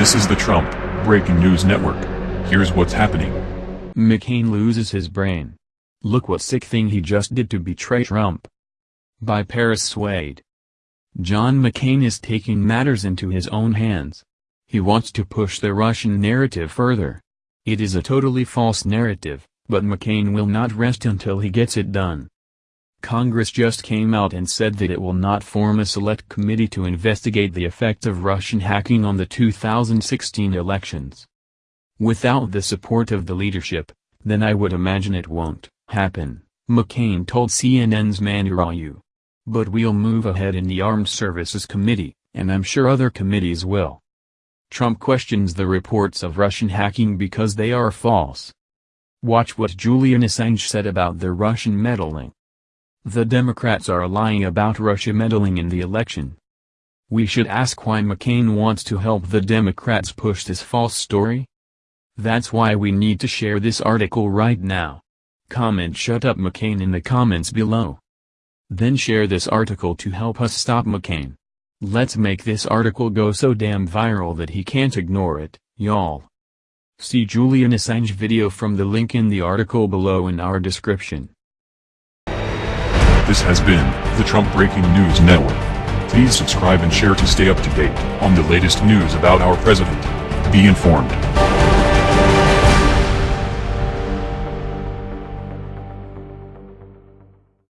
This is the Trump Breaking News Network. Here's what's happening. McCain loses his brain. Look what sick thing he just did to betray Trump. By Paris Wade. John McCain is taking matters into his own hands. He wants to push the Russian narrative further. It is a totally false narrative, but McCain will not rest until he gets it done. Congress just came out and said that it will not form a select committee to investigate the effect of Russian hacking on the 2016 elections. Without the support of the leadership, then I would imagine it won't happen, McCain told CNN's Manu Raju. But we'll move ahead in the Armed Services Committee, and I'm sure other committees will. Trump questions the reports of Russian hacking because they are false. Watch what Julian Assange said about the Russian meddling. The Democrats are lying about Russia meddling in the election. We should ask why McCain wants to help the Democrats push this false story? That's why we need to share this article right now. Comment shut up McCain in the comments below. Then share this article to help us stop McCain. Let's make this article go so damn viral that he can't ignore it, y'all. See Julian Assange video from the link in the article below in our description. This has been the Trump Breaking News Network. Please subscribe and share to stay up to date on the latest news about our president. Be informed.